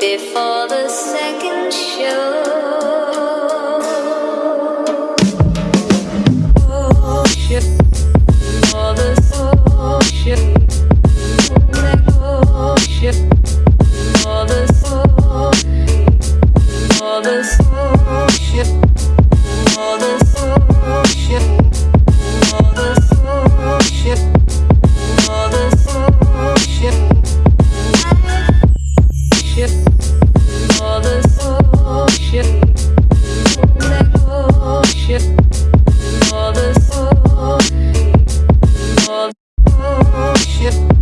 before the second show. The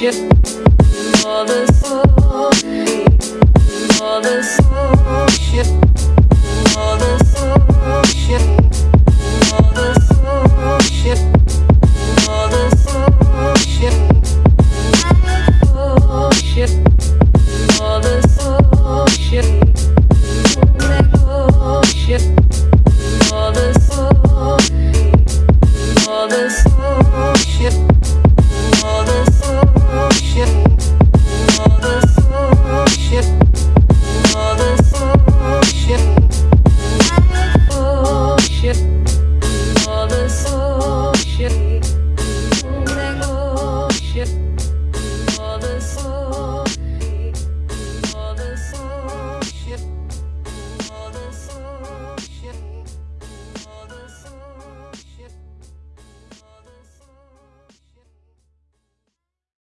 this